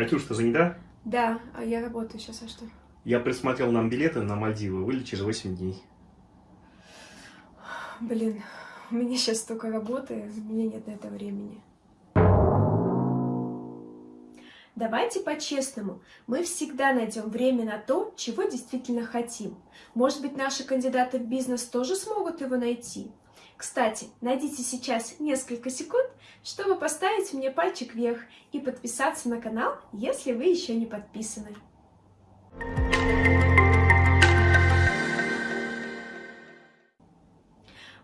Катюш, ты занята? Да, а я работаю сейчас, а что? Я присмотрел нам билеты на Мальдивы, вылет через 8 дней. Блин, у меня сейчас столько работы, у меня нет на это времени. Давайте по-честному, мы всегда найдем время на то, чего действительно хотим. Может быть, наши кандидаты в бизнес тоже смогут его найти? Кстати, найдите сейчас несколько секунд, чтобы поставить мне пальчик вверх и подписаться на канал, если вы еще не подписаны.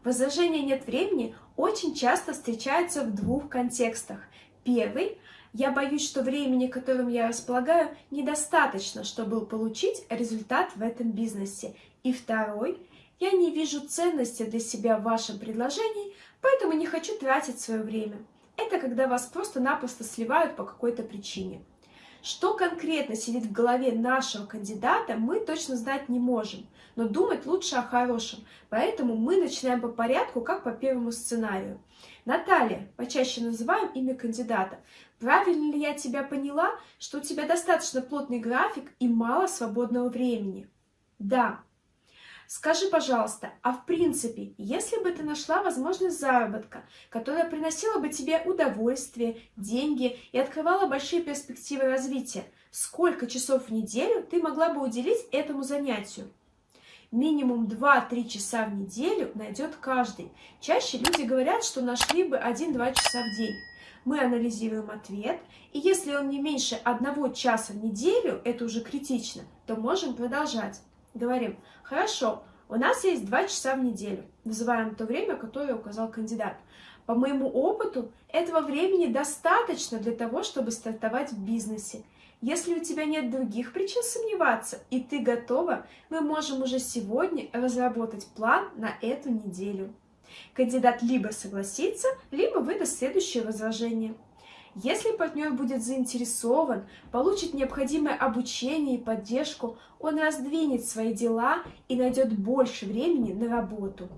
Возражение «нет времени» очень часто встречается в двух контекстах. Первый – я боюсь, что времени, которым я располагаю, недостаточно, чтобы получить результат в этом бизнесе. И второй – я не вижу ценности для себя в вашем предложении, поэтому не хочу тратить свое время. Это когда вас просто-напросто сливают по какой-то причине. Что конкретно сидит в голове нашего кандидата, мы точно знать не можем, но думать лучше о хорошем, поэтому мы начинаем по порядку, как по первому сценарию. Наталья, почаще называем имя кандидата. Правильно ли я тебя поняла, что у тебя достаточно плотный график и мало свободного времени? Да, Скажи, пожалуйста, а в принципе, если бы ты нашла возможность заработка, которая приносила бы тебе удовольствие, деньги и открывала большие перспективы развития, сколько часов в неделю ты могла бы уделить этому занятию? Минимум 2-3 часа в неделю найдет каждый. Чаще люди говорят, что нашли бы 1-2 часа в день. Мы анализируем ответ, и если он не меньше одного часа в неделю, это уже критично, то можем продолжать. Говорим, хорошо, у нас есть два часа в неделю. Называем то время, которое указал кандидат. По моему опыту, этого времени достаточно для того, чтобы стартовать в бизнесе. Если у тебя нет других причин сомневаться, и ты готова, мы можем уже сегодня разработать план на эту неделю. Кандидат либо согласится, либо выдаст следующее возражение. Если партнер будет заинтересован, получит необходимое обучение и поддержку, он раздвинет свои дела и найдет больше времени на работу.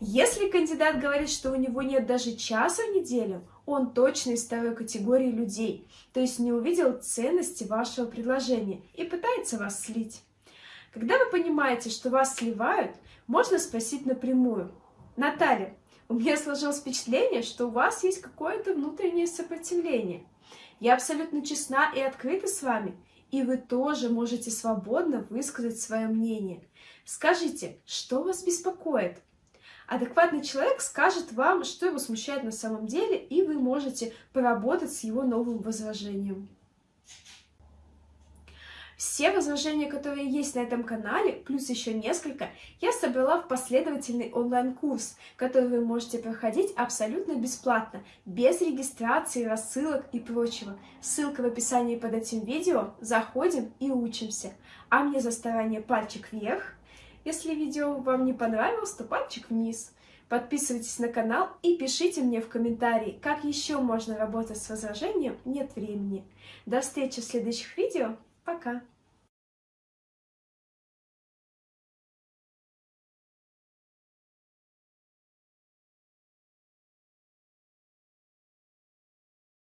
Если кандидат говорит, что у него нет даже часа в неделю, он точно из второй категории людей, то есть не увидел ценности вашего предложения и пытается вас слить. Когда вы понимаете, что вас сливают, можно спросить напрямую. Наталья, у меня сложилось впечатление, что у вас есть какое-то внутреннее сопротивление. Я абсолютно честна и открыта с вами, и вы тоже можете свободно высказать свое мнение. Скажите, что вас беспокоит? Адекватный человек скажет вам, что его смущает на самом деле, и вы можете поработать с его новым возражением. Все возражения, которые есть на этом канале, плюс еще несколько, я собрала в последовательный онлайн-курс, который вы можете проходить абсолютно бесплатно, без регистрации, рассылок и прочего. Ссылка в описании под этим видео. Заходим и учимся. А мне за старание пальчик вверх. Если видео вам не понравилось, то пальчик вниз. Подписывайтесь на канал и пишите мне в комментарии, как еще можно работать с возражением «нет времени». До встречи в следующих видео. Пока!